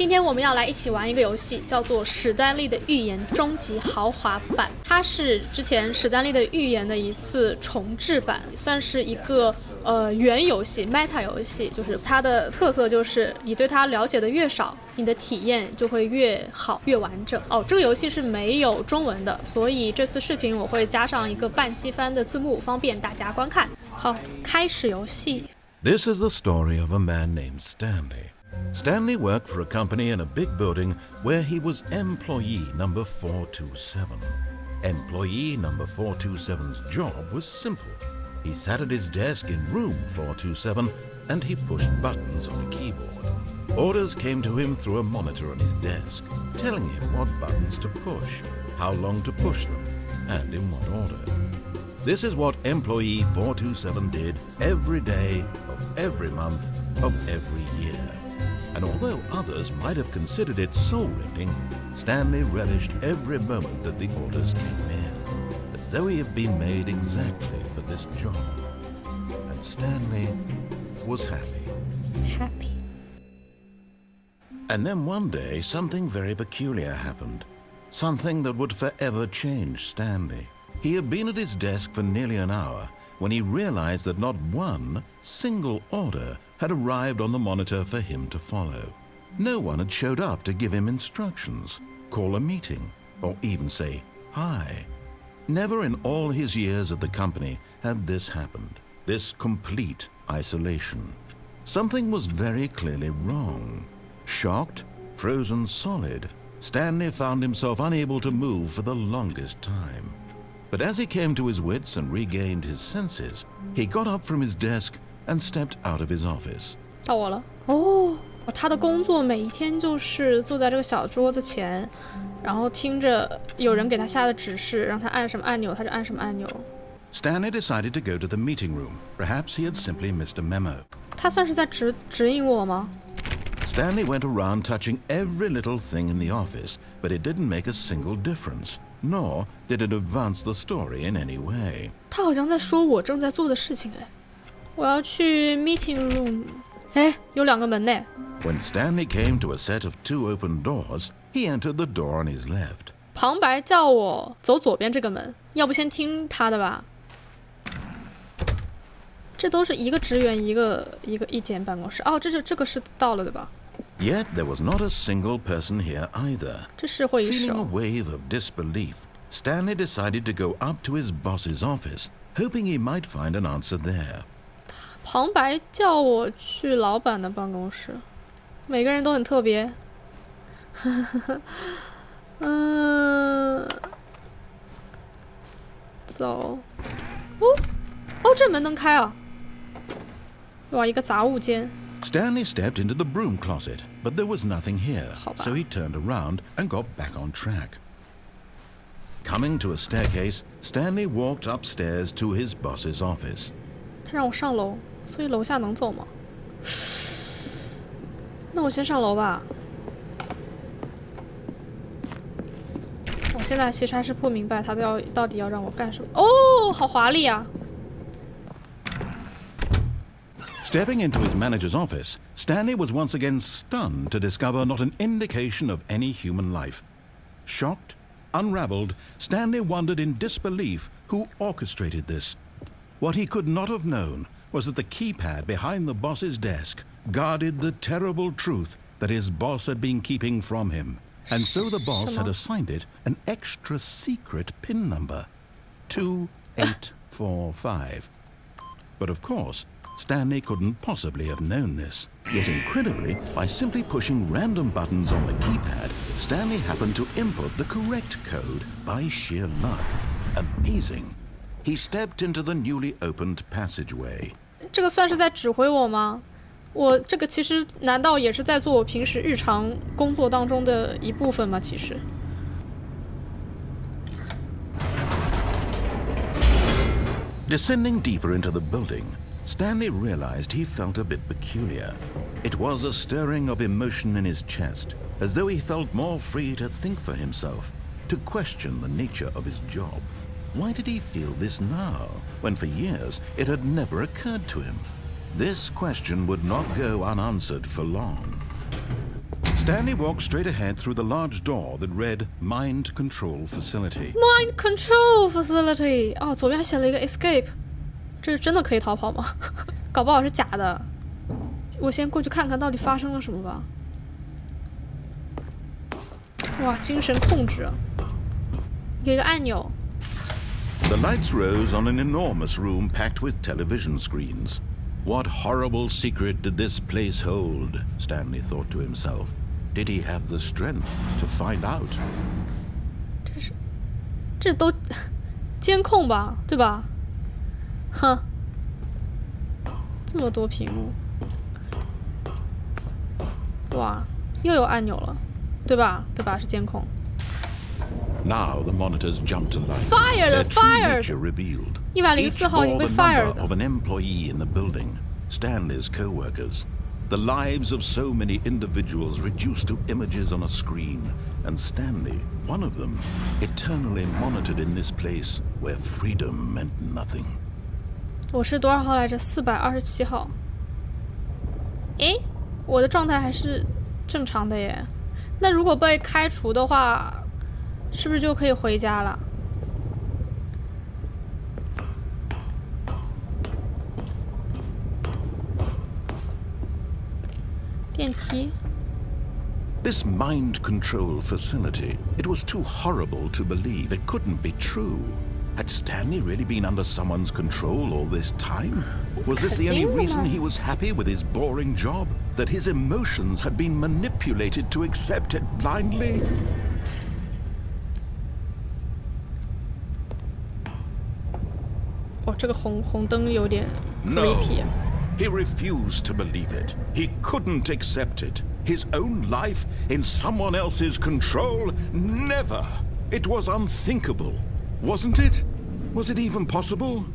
今天我们要来一起玩一个游戏，叫做《史丹利的预言终极豪华版》。它是之前史丹利的预言的一次重置版，算是一个呃原游戏 Meta 游戏。就是它的特色就是你对它了解的越少，你的体验就会越好越完整。哦，这个游戏是没有中文的，所以这次视频我会加上一个半机翻的字幕，方便大家观看。好，开始游戏。This is the story of a man named Stanley. Stanley worked for a company in a big building where he was employee number 427. Employee number 427's job was simple. He sat at his desk in room 427 and he pushed buttons on a keyboard. Orders came to him through a monitor on his desk, telling him what buttons to push, how long to push them, and in what order. This is what employee 427 did every day of every month of every year and although others might have considered it soul-rending, Stanley relished every moment that the orders came in, as though he had been made exactly for this job. And Stanley was happy. Happy. And then one day, something very peculiar happened. Something that would forever change Stanley. He had been at his desk for nearly an hour when he realized that not one single order had arrived on the monitor for him to follow. No one had showed up to give him instructions, call a meeting, or even say hi. Never in all his years at the company had this happened, this complete isolation. Something was very clearly wrong. Shocked, frozen solid, Stanley found himself unable to move for the longest time. But as he came to his wits and regained his senses, he got up from his desk and stepped out of his office. 到我了哦，他的工作每一天就是坐在这个小桌子前，然后听着有人给他下的指示，让他按什么按钮，他就按什么按钮。Stanley decided to go to the meeting room. Perhaps he had simply missed a memo. 他算是在指指引我吗？Stanley went around touching every little thing in the office, but it didn't make a single difference, nor did it advance the story in any way. 他好像在说我正在做的事情哎。 我要去 meeting room。哎，有两个门呢。When Stanley came to a set of two open doors, he entered the door on his left. 旁白叫我走左边这个门，要不先听他的吧。这都是一个职员一个一个一间办公室。哦，这就这个是到了对吧？Yet there was not a single person here either. 这是会议室。Feeling a wave of disbelief, Stanley decided to go up to his boss's office, hoping he might find an answer there. 旁白叫我去老板的办公室，每个人都很特别。嗯，走。哦，哦，这门能开啊！哇，一个杂物间。Stanley stepped into the broom closet, but there was nothing here, so he turned around and got back on track. Coming to a staircase, Stanley walked upstairs to his boss's office. 他让我上楼。所以楼下能走吗？那我先上楼吧。我现在其实还是不明白他都要到底要让我干什么。哦，好华丽啊！Stepping into his manager's office, Stanley was once again stunned to discover not an indication of any human life. Shocked, unraveled, Stanley wondered in disbelief who orchestrated this. What he could not have known was that the keypad behind the boss's desk guarded the terrible truth that his boss had been keeping from him. And so the boss had assigned it an extra secret PIN number 2845. But of course, Stanley couldn't possibly have known this. Yet incredibly, by simply pushing random buttons on the keypad, Stanley happened to input the correct code by sheer luck. Amazing. He stepped into the newly opened passageway. 这个算是在指挥我吗？我这个其实难道也是在做我平时日常工作当中的一部分吗？其实。Descending deeper into the building, Stanley realized he felt a bit peculiar. It was a stirring of emotion in his chest, as though he felt more free to think for himself, to question the nature of his job. Why did he feel this now, when for years it had never occurred to him? This question would not go unanswered for long. Stanley walked straight ahead through the large door that read Mind Control Facility. Mind Control Facility。哦，左边还写了一个 Escape，这是真的可以逃跑吗？搞不好是假的。我先过去看看到底发生了什么吧。哇，精神控制，有一个按钮。 The lights rose on an enormous room packed with television screens. What horrible secret did this place hold? Stanley thought to himself. Did he have the strength to find out? 这是，这都监控吧，对吧？哼，这么多屏幕，哇，又有按钮了，对吧？对吧？是监控。 Now the monitors jumped to life. Fired! Their true Fired! nature revealed. 一百零 Each 四号已经 bore 被 the number fired。 of an employee in the building, Stanley's co-workers. The lives of so many individuals reduced to images on a screen, and Stanley, one of them, eternally monitored in this place where freedom meant nothing. 我是多少号来着？四百二十七号。诶，我的状态还是正常的耶。那如果被开除的话， 是不是就可以回家了？电梯。 This mind control facility, it was too horrible to believe. It couldn't be true. Had Stanley really been under someone's control all this time? Was this the only reason he was happy with his boring job? That his emotions had been manipulated to accept it blindly? 这个红红灯有点 No. creepy 啊。 He refused to believe it. He couldn't accept it. His own life in someone else's control? Never. It was unthinkable. Wasn't it? Was it even possible?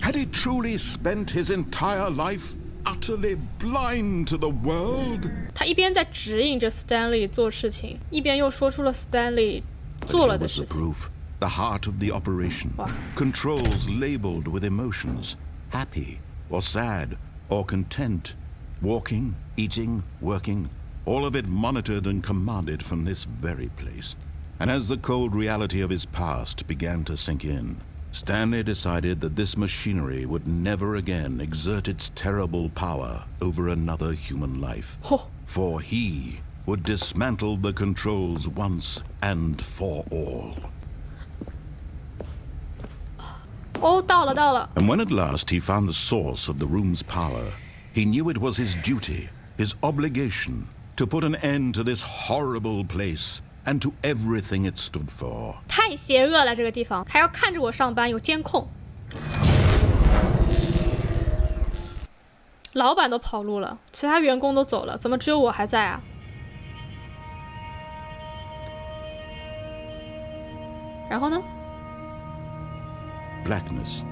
Had he truly spent his entire life utterly blind to the world? 他一边在指引着 Stanley 做事情，一边又说出了 Stanley But 做 here 了的 was the 事情。 The heart of the operation. Controls labeled with emotions. Happy or sad or content. Walking, eating, working. All of it monitored and commanded from this very place. And as the cold reality of his past began to sink in, Stanley decided that this machinery would never again exert its terrible power over another human life. 嚯、For he would dismantle the controls once and for all. 哦，到了到了，And when at last he found the source of the room's power, he knew it was his duty, his obligation, to put an end to this horrible place and to everything it stood for. 太邪恶了这个地方，还要看着我上班，有监控。老板都跑路了，其他员工都走了，怎么只有我还在啊？然后呢？Blackness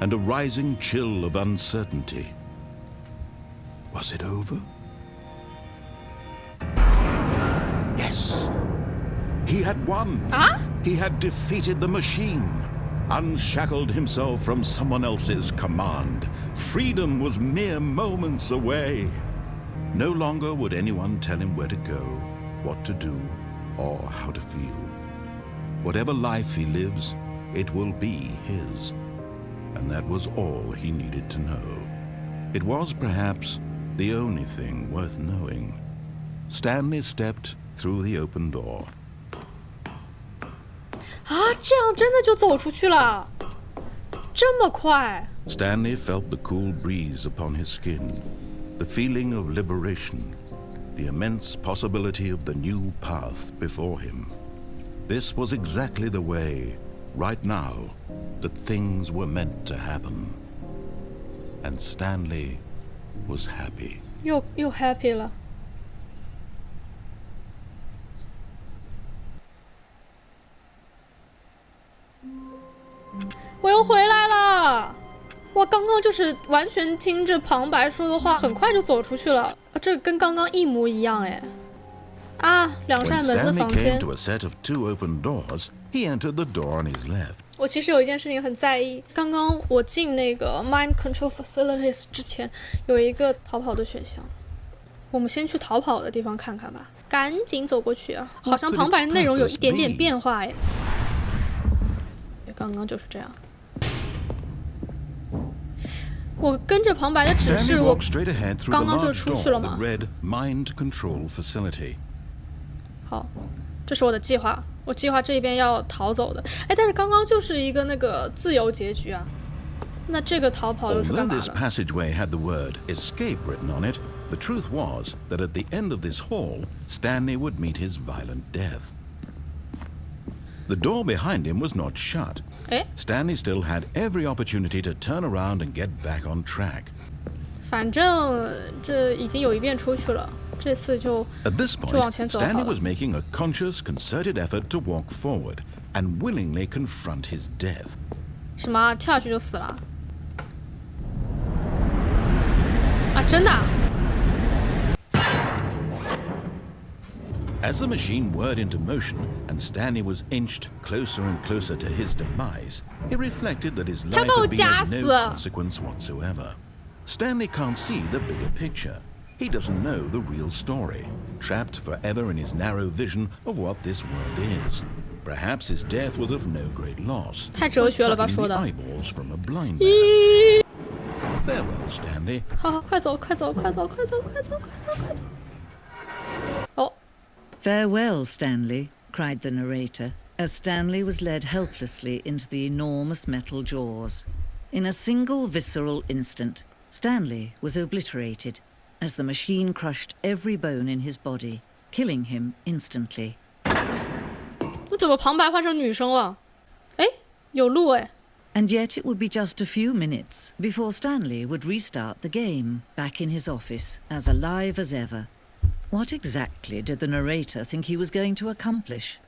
and a rising chill of uncertainty. Was it over? Yes. He had won. 啊？He had defeated the machine, unshackled himself from someone else's command. Freedom was mere moments away. No longer would anyone tell him where to go, what to do, or how to feel. Whatever life he lives, it will be his. And that was all he needed to know. It was perhaps the only thing worth knowing. Stanley stepped through the open door. 啊，这样真的就走出去了？这么快？ Stanley felt the cool breeze upon his skin, the feeling of liberation, the immense possibility of the new path before him. This was exactly the way, right now, that things were meant to happen. And Stanley was happy. 又又 happy 了。我又回来了！我刚刚就是完全听着旁白说的话，很快就走出去了。啊这跟刚刚一模一样哎！啊，两扇门的房间。He entered the door on his left. 我其实有一件事情很在意，刚刚我进那个 Mind Control Facilities 之前，有一个逃跑的选项。我们先去逃跑的地方看看吧。赶紧走过去啊！好像旁白内容有一点点变化哎。刚刚就是这样。我跟着旁白的指示，我刚刚就出去了嘛。好，这是我的计划。我计划这边要逃走的。哎，但是刚刚就是一个那个自由结局啊。那这个逃跑又是干嘛的？The truth was that at the end of this hall, Stanley would meet his violent death. The door behind him was not shut. Eh? Stanley still had every opportunity to turn around and get back on track. 反正这已经有一遍出去了， 这次就 At this point, Stanley was making a conscious, concerted effort to walk forward and willingly confront his death. 什么？跳下去就死了？啊，真的？as the machine whirred into motion and Stanley was inched closer and closer to his demise, he reflected that his life had been of no consequence whatsoever. Stanley can't see the bigger picture. He doesn't know the real story, trapped forever in his narrow vision of what this world is. Perhaps his death was of no great loss. 太哲学了吧，说的。eyeballs from a blind man. Farewell, Stanley. 好好，快走，快走，快走，快走，快走，快走，快走。哦。Farewell, Stanley, cried the narrator, as Stanley was led helplessly into the enormous metal jaws. In a single visceral instant, Stanley was obliterated as the machine crushed every bone in his body, killing him instantly. 我怎么旁白换成女生了？哎，有路哎。And yet it would be just a few minutes before Stanley would restart the game, back in his office, as alive as ever. What exactly did the narrator think he was going to accomplish?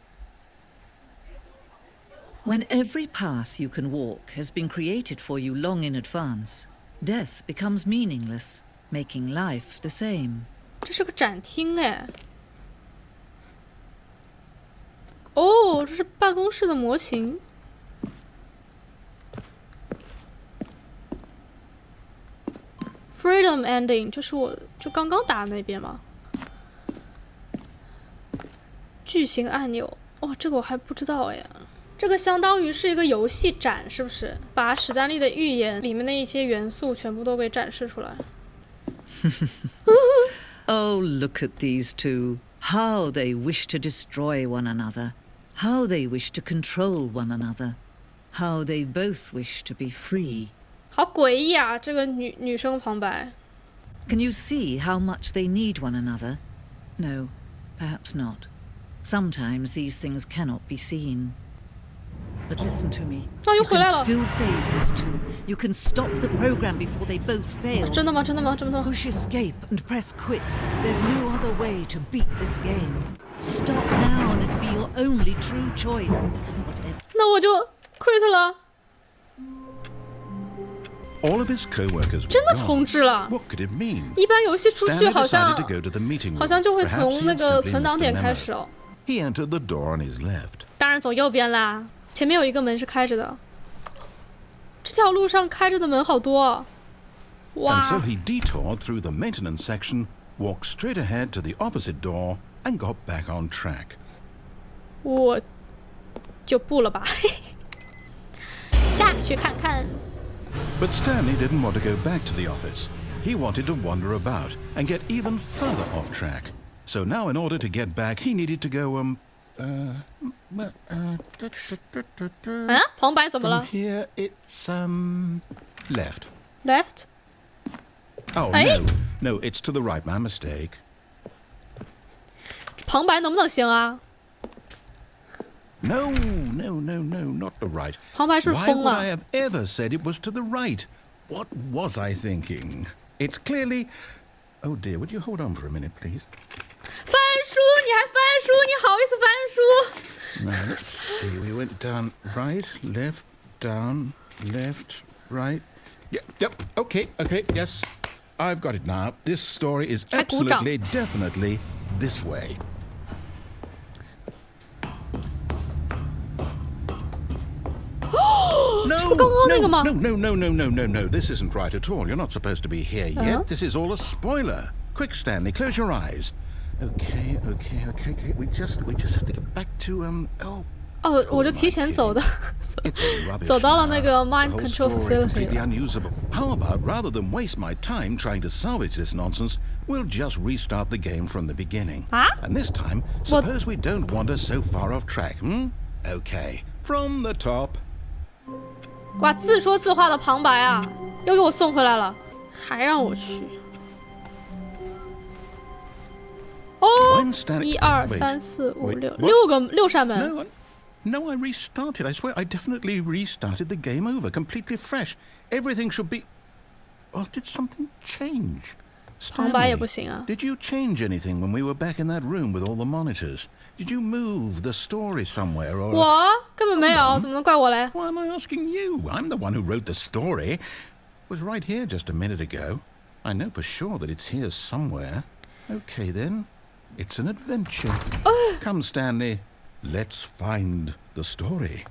When every path you can walk has been created for you long in advance, death becomes meaningless, making life the same. 这是个展厅哎。哦，这是办公室的模型。Freedom ending 就是我就刚刚打的那边吗？巨型按钮，哇，这个我还不知道哎。这个相当于是一个游戏展，是不是？把史丹利的预言里面的一些元素全部都给展示出来。oh, look at these two. How they wish to destroy one another. How they wish to control one another. How they both wish to be free. 好诡异啊！这个女女生旁白。Can you see how much they need one another? No, perhaps not. Sometimes these things cannot be seen. But listen to me. You can still save these two. You can stop the program before they both fail. Push escape and press quit. There's no other way to beat this game. Stop now and it'll be your only true choice. Whatever. 那我就 quit 了。all of his co-workers 真的重置了。What could it mean? 一般游戏出去好像好像就会从那个存档点开始哦。He entered the door on his left. 当然走右边啦， 前面有一个门是开着的。这条路上开着的门好多。哇。And so he detoured through the maintenance section, walked straight ahead to the opposite door, and got back on track. 我就不了吧，下去看看。but Stanley didn't want to go back to the office. He wanted to wander about and get even further off track. So now in order to get back, he needed to go, um... Uh, uh, From here, it's, um... Left. Left? Oh, no. No, it's to the right. My mistake. 旁白能不能行啊？no, no, no, no, not the right. Why would I have ever said it was to the right? What was I thinking? It's clearly... Oh dear, would you hold on for a minute, please? 翻书，你还翻书？你好意思翻书？Now let's see. We went down, right, left, down, left, right. Yep, yep. Okay, okay. Yes, I've got it now. This story is absolutely, definitely this way. no, no, no, no, no, no, no. This isn't right at all. You're not supposed to be here yet. Uh -huh. This is all a spoiler. Quick, Stanley, close your eyes. Okay, okay, okay, okay. We just we just have to get back to um oh 哦，我就提前走的，走到了那个 mind control facility How about rather than waste my time trying to salvage this nonsense, we'll just restart the game from the beginning. And this time, suppose we don't wander so far off track, hmm? Okay, from the top. 哇，自说自话的旁白啊，又给我送回来了，还让我去。 哦，一二三四五六，六个六扇门。no, I restarted. I swear I definitely restarted the game over, completely fresh. Everything should be. Or did something change? Stanley, did you change anything when we were back in that room with all the monitors? Did you move the story somewhere or? 我根本没有，怎么能怪我嘞？Why am I asking you? I'm the one who wrote the story. It was right here just a minute ago. I know for sure that it's here somewhere. Okay then, it's an adventure. Come, Stanley. Let's find the story.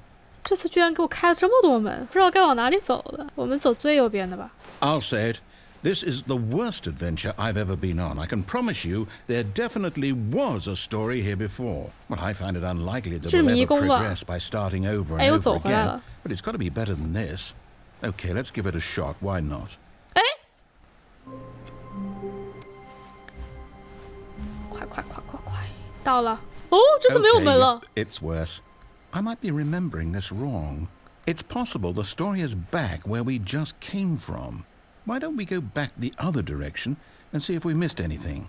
这次居然给我开了这么多门，不知道该往哪里走的。我们走最右边的吧。I'll say it. This is the worst adventure I've ever been on. I can promise you there definitely was a story here before. But I find it unlikely that we'll ever progress by starting over and over again. But it's got to be better than this. Okay, let's give it a shot. Why not? 快快快快，到了。Oh, okay, it's worse. I might be remembering this wrong. It's possible the story is back where we just came from. Why don't we go back the other direction and see if we missed anything?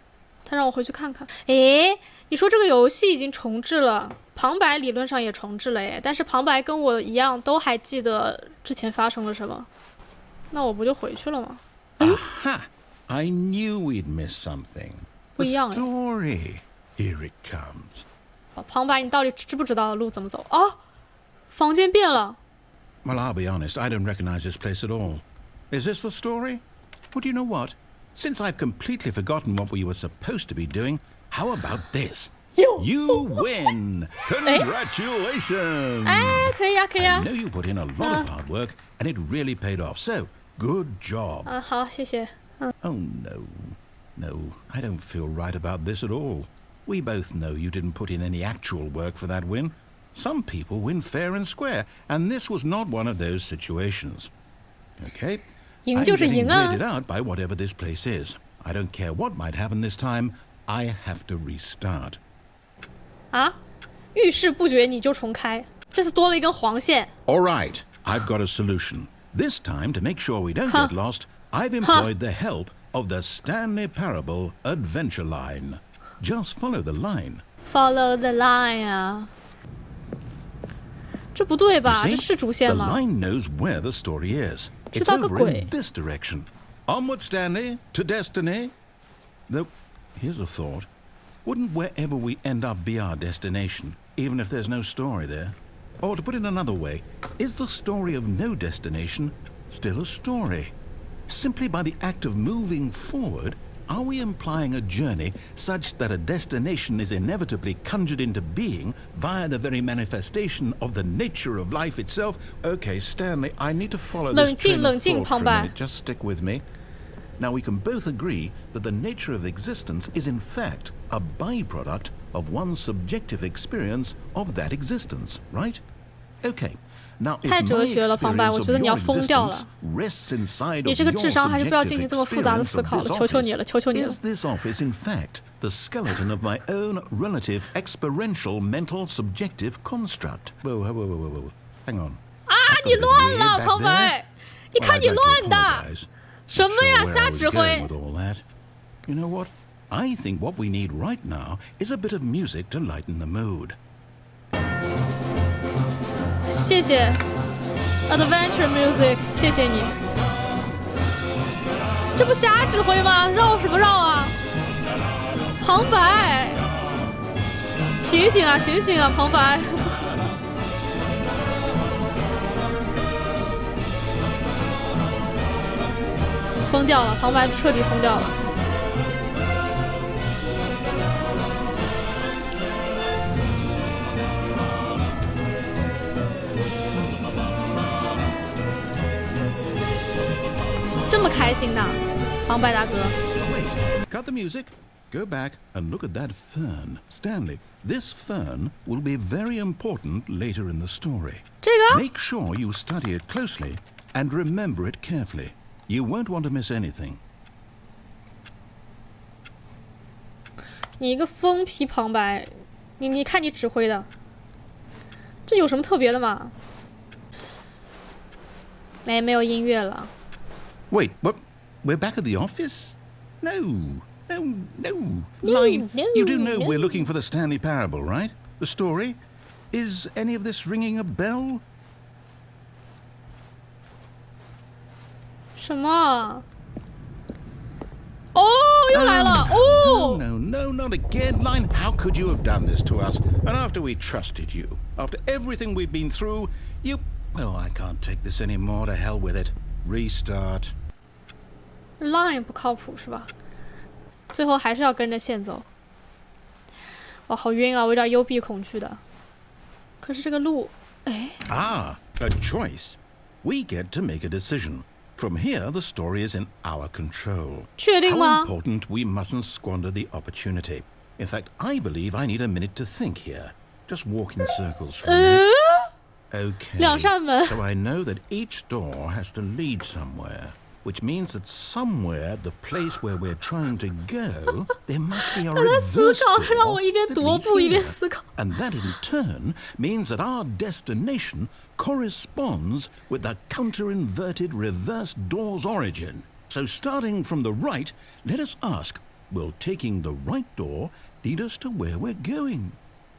他让我回去看看。诶，你说这个游戏已经重置了，旁白理论上也重置了诶，但是旁白跟我一样都还记得之前发生了什么，那我不就回去了吗？Aha! I knew we'd miss something. The story. Here it comes. 旁白，你到底知不知道路怎么走啊？房间变了。Well, I'll be honest, I don't recognize this place at all. Is this the story? Well, do you know what? Since I've completely forgotten what we were supposed to be doing, how about this? You win! Congratulations! I know you put in a lot of hard work, and it really paid off. So, good job. Oh no, no, I don't feel right about this at all. We both know you didn't put in any actual work for that win. Some people win fair and square, and this was not one of those situations. Okay? I'm getting weirded out by whatever this place is. I don't care what might happen this time. I have to restart. 啊，遇事不决你就重开，这次多了一根黄线。All right, I've got a solution. This time, to make sure we don't get lost, I've employed the help of the Stanley Parable Adventure Line. Just follow the line. Follow the line 啊！这不对吧？这是主线吗？The line knows where the story is. It's over in this direction. Onward, Stanley, to destiny. Though, here's a thought. Wouldn't wherever we end up be our destination, even if there's no story there? Or to put it another way, is the story of no destination still a story? Simply by the act of moving forward, are we implying a journey such that a destination is inevitably conjured into being via the very manifestation of the nature of life itself? Okay, Stanley, I need to follow this train of thought for a minute. Just stick with me. Now, we can both agree that the nature of existence is in fact a byproduct of one's subjective experience of that existence, right? Okay, 太哲学了，旁白，我觉得你要疯掉了。你这个智商还是不要进行这么复杂的思考了，求求你了，求求你了。the skeleton of my own relative experiential mental subjective construct. Whoa, whoa, whoa, whoa, whoa. Hang on. 啊，你乱了，旁白！你看你乱的，什么呀，瞎指挥。You know what? I think what we need right now is a bit of music to lighten the mood. 谢谢，Adventure Music，谢谢你。这不瞎指挥吗？绕什么绕啊？旁白，醒醒啊，醒醒啊，旁白！疯掉了，旁白彻底疯掉了。这么开心的，旁白大哥。Cut the music. Go back and look at that fern. Stanley, this fern will be very important later in the story. 这个 Make sure you study it closely and remember it carefully. You won't want to miss anything. 你一个疯批旁白，你你看你指挥的，这有什么特别的吗？没没有音乐了。Wait, what? We're back at the office? No, no, no. Line, no, you do know no. we're looking for the Stanley Parable, right? The story? Is any of this ringing a bell? 什么？哦，又来了！ No, 哦， no, no, not again. Line, how could you have done this to us? And after we trusted you, after everything we've been through, you. Well, I can't take this anymore. To hell with it. Restart. Line 不靠谱是吧？最后还是要跟着线走。哇，好晕啊！我有点幽闭恐惧的。可是这个路，哎， Ah, a choice. We get to make a decision. From here, the story is in our control. 确定 How 吗？ important we mustn't squander the opportunity. In fact, I believe I need a minute to think here. Just walk in circles for a 嗯 Okay. So I know that each door has to lead somewhere, which means that somewhere, the place where we're trying to go, there must be a reverse door that leads here. And that in turn means that our destination corresponds with the counter-inverted reverse door's origin. So starting from the right, let us ask, will taking the right door lead us to where we're going?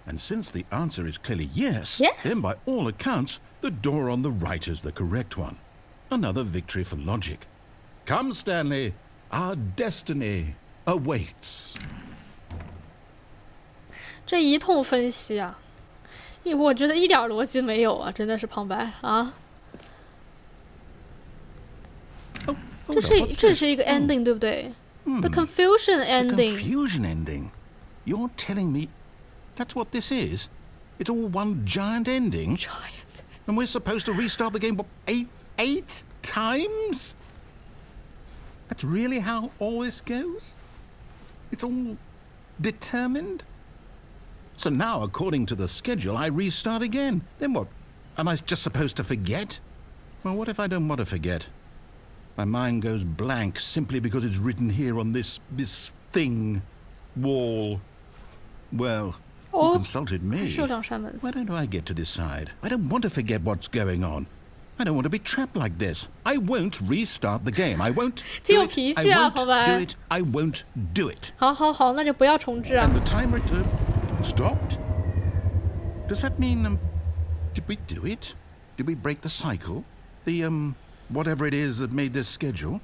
And since the answer is clearly yes, Yes. then by all accounts, the door on the right is the correct one. Another victory for logic. Come, Stanley, our destiny awaits. 这一通分析啊，一我觉得一点逻辑没有啊，真的是旁白啊。 Oh, 这 hold 是 on, what's 这 this? 是一个 Oh. ending 对不对？The confusion The ending。 confusion ending. You're telling me that's what this is? It's all one giant ending? Giant。And we're supposed to restart the game what, eight eight times? That's really how all this goes? It's all determined? So now, according to the schedule, I restart again. Then what? Am I just supposed to forget? Well, what if I don't want to forget? My mind goes blank simply because it's written here on this this thing wall. Well, you Oh, consulted me. 还是有两扇门。 Why don't I get to decide? I don't want to forget what's going on. I don't want to be trapped like this. I won't restart the game. I won't 挺 do 有 it. 脾 I 气啊， won't 旁白。 do it. I won't do it. 好好好，那就不要重置啊 And。the timer uh, stopped. Does that mean um, did we do it? Did we break the cycle? The um, whatever it is that made this schedule?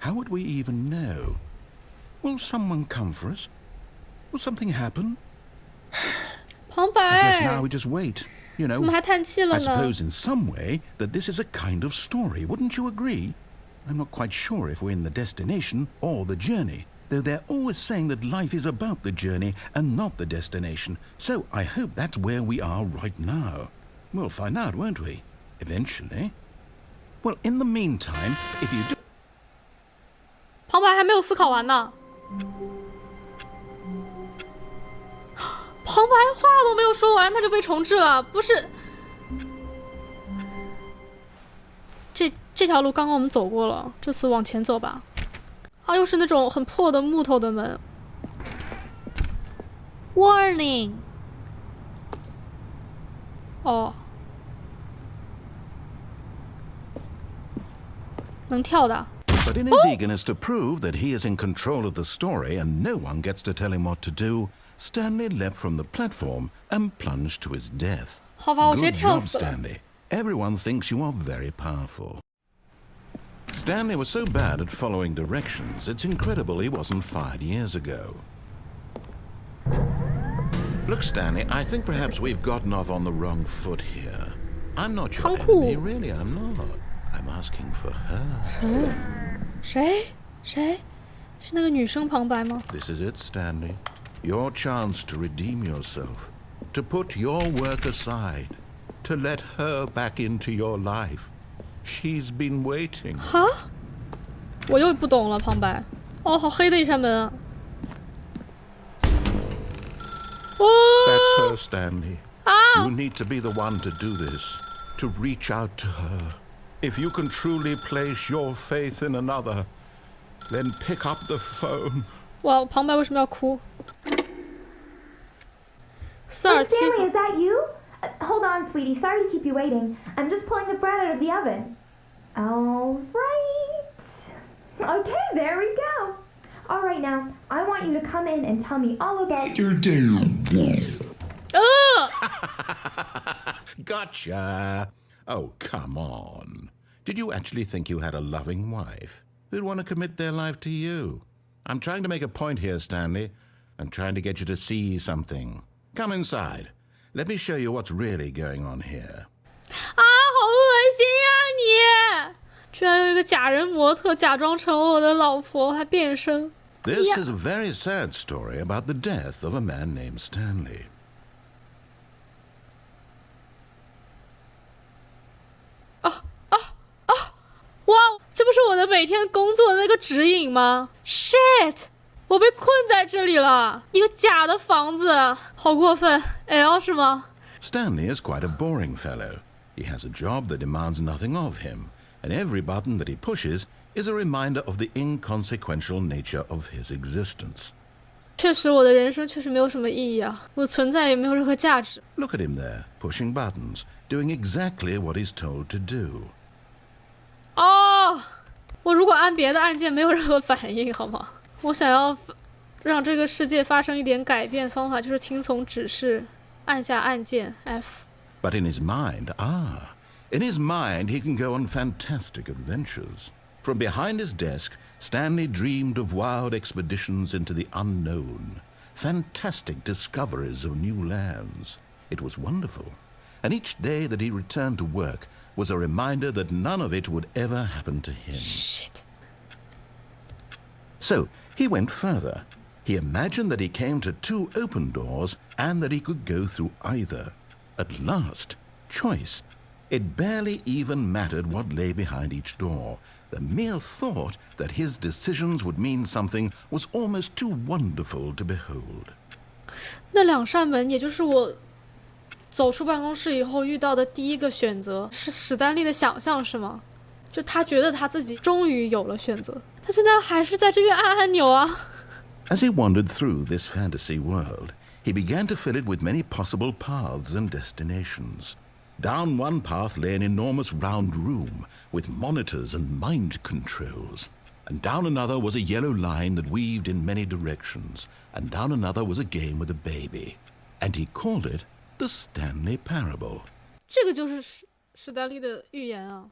How would we even know? Will someone come for us? Will something happen? 旁白。now we just wait. You know. I suppose in some way that this is a kind of story. Wouldn't you agree? I'm not quite sure if we're in the destination or the journey. Though they're always saying that life is about the journey and not the destination. So I hope that's where we are right now. We'll find out, won't we? Eventually. Well, in the meantime, if you do. 旁白还没有思考完呢。旁白话都没有说完，他就被重置了，不是？这这条路刚刚我们走过了，这次往前走吧。啊，又是那种很破的木头的门。Warning。哦，能跳的。But in his eagerness to prove that he is in control of the story and no one gets to tell him what to do, Stanley leapt from the platform and plunged to his death. 好吧，我直接 Good 跳 job, 死了。 Stanley. Everyone thinks you are very powerful. Stanley was so bad at following directions, it's incredible he wasn't fired years ago. Look, Stanley, I think perhaps we've gotten off on the wrong foot here. I'm not your 仓库。 enemy, really, I'm not. I'm asking for her. 谁？谁？是那个女生旁白吗？ This is it, Stanley. Your chance to redeem yourself, to put your work aside, to let her back into your life. She's been waiting. Huh? 我又不懂了，旁白。哦，好黑的一扇门啊！哦。That's her, Stanley. Ah. You need to be the one to do this, to reach out to her. If you can truly place your faith in another, then pick up the phone. 哇，旁白为什么要哭？四二七。 Stanley, is that you? Uh, hold on, sweetie. Sorry to keep you waiting. I'm just pulling the bread out of the oven. All right. Okay, there we go. All right, now I want you to come in and tell me all about your. 呃， Gotcha. Oh, come on. Did you actually think you had a loving wife who'd want to commit their life to you? I'm trying to make a point here, Stanley. I'm trying to get you to see something. Come inside. Let me show you what's really going on here. 啊，好恶心呀、你！居然有一个假人模特假装成我的老婆，还变身。 This Yeah. is a very sad story about the death of a man named Stanley. 每天工作的那个指引吗？Shit！我被困在这里了，一个假的房子，好过分！L 是吗？ Stanley is quite a boring fellow. He has a job that demands nothing of him, and every button that he pushes is a reminder of the inconsequential nature of his existence. 确实，我的人生确实没有什么意义啊，我的存在也没有任何价值。 Look at him there, pushing buttons, doing exactly what he's told to do. 哦， 我如果按别的按键没有任何反应，好吗？我想要让这个世界发生一点改变，方法就是听从指示，按下按键 F。 But in his mind, ah, in his mind, he can go on fantastic adventures. From behind his desk, Stanley dreamed of wild expeditions into the unknown, fantastic discoveries of new lands. It was wonderful. And each day that he returned to work was a reminder that none of it would ever happen to him. Shit！ So he went further. He imagined that he came to two open doors and that he could go through either. At last, choice. It barely even mattered what lay behind each door. The mere thought that his decisions would mean something was almost too wonderful to behold. 那两扇门，也就是我 走出办公室以后遇到的第一个选择，是史丹利的想象，是吗？就他觉得他自己终于有了选择，他现在还是在这边按按钮啊。 As he wandered through this fantasy world, he began to fill it with many possible paths and destinations. Down one path lay an enormous round room with monitors and mind controls. And down another was a yellow line that weaved in many directions. And down another was a game with a baby. And he called it the Stanley Parable. 这个就是史史丹利的预言啊。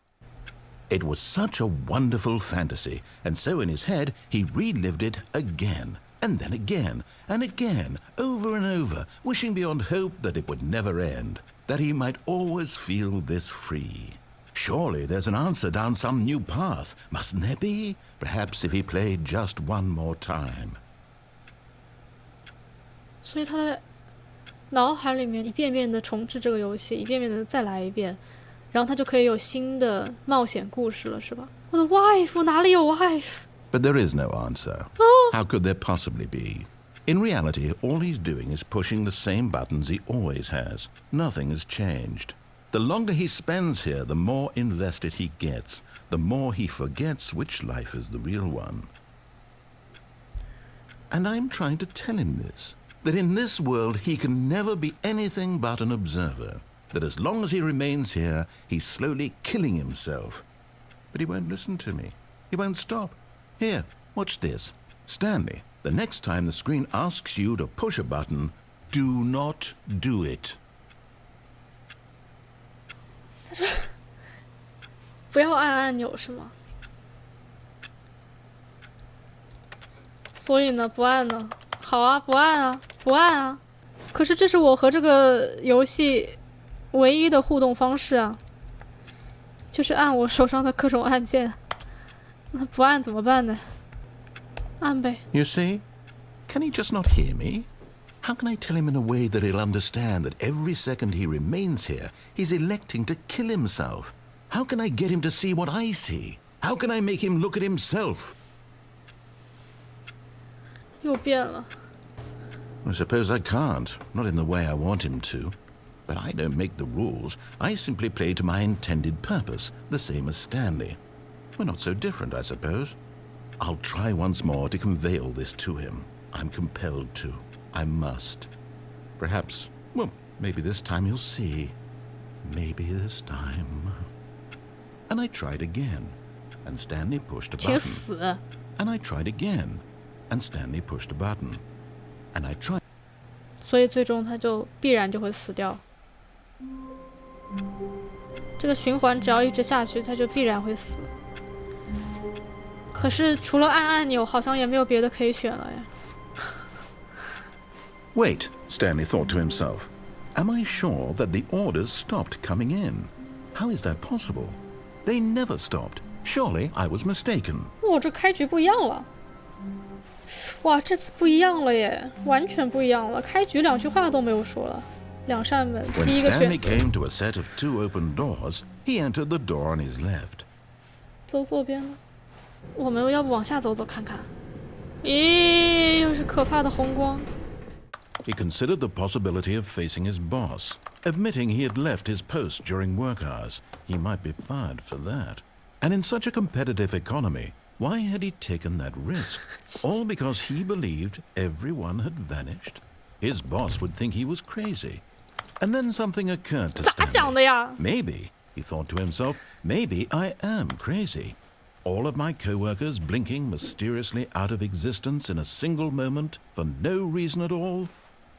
It was such a wonderful fantasy, and so in his head he relived it again, and then again, and again, over and over, wishing beyond hope that it would never end, that he might always feel this free. Surely there's an answer down some new path, mustn't there be? Perhaps if he played just one more time. 所以他在 脑海里面一遍遍的重置这个游戏，一遍遍的再来一遍，然后他就可以有新的冒险故事了，是吧？我的 wife 哪里有 wife？ But there is no answer. How could there possibly be? In reality, all he's doing is pushing the same buttons he always has. Nothing has changed. The longer he spends here, the more invested he gets, the more he forgets which life is the real one. And I'm trying to tell him this that in this world he can never be anything but an observer, that as long as he remains here, he's slowly killing himself. But he won't listen to me. He won't stop. Here, watch this. Stanley, the next time the screen asks you to push a button, do not do it. 不要按按钮是吗？所以呢，不按呢？好啊，不按啊，不按啊。可是这是我和这个游戏唯一的互动方式啊，就是按我手上的各种按键。那不按怎么办呢？按呗。 You see? Can he just not hear me? How can I tell him in a way that he'll understand that every second he remains here, he's electing to kill himself? How can I get him to see what I see? How can I make him look at himself? 又变了。 I suppose I can't, not in the way I want him to. But I don't make the rules. I simply play to my intended purpose, the same as Stanley. We're not so different, I suppose. I'll try once more to convey all this to him. I'm compelled to. I must. Perhaps, well, maybe this time he'll see. Maybe this time. And I tried again, and Stanley pushed a button. And I tried again, and Stanley pushed a button. And I tried. 所以最终他就必然就会死掉。这个循环只要一直下去，他就必然会死。可是除了按按钮，好像也没有别的可以选了呀。Wait, Stanley thought to himself. Am I sure that the orders stopped coming in? How is that possible? They never stopped. Surely I was mistaken. 哇，这开局不一样了。 哇，这次不一样了耶，完全不一样了。开局两句话都没有说了，两扇门，第一个选择。When Stanley came to a set of two open doors, he entered the door on his left. 走左边了，我们要不往下走走看看？咦，又是可怕的红光。He considered the possibility of facing his boss, admitting he had left his post during work hours. He might be fired for that. And in such a competitive economy, why had he taken that risk? All because he believed everyone had vanished? His boss would think he was crazy. And then something occurred to Stanley. Maybe, he thought to himself, maybe I am crazy. All of my co-workers blinking mysteriously out of existence in a single moment for no reason at all?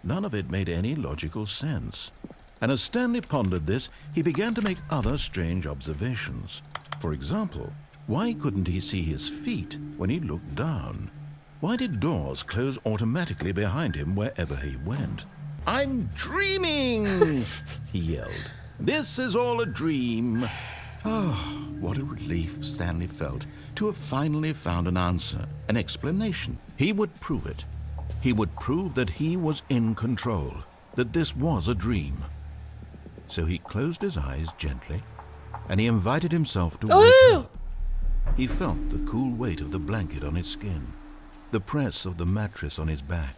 None of it made any logical sense. And as Stanley pondered this, he began to make other strange observations. For example, why couldn't he see his feet when he looked down? Why did doors close automatically behind him wherever he went? I'm dreaming! he yelled. This is all a dream. Oh, what a relief Stanley felt to have finally found an answer, an explanation. He would prove it. He would prove that he was in control, that this was a dream. So he closed his eyes gently, and he invited himself to wake up. He felt the cool weight of the blanket on his skin, the press of the mattress on his back,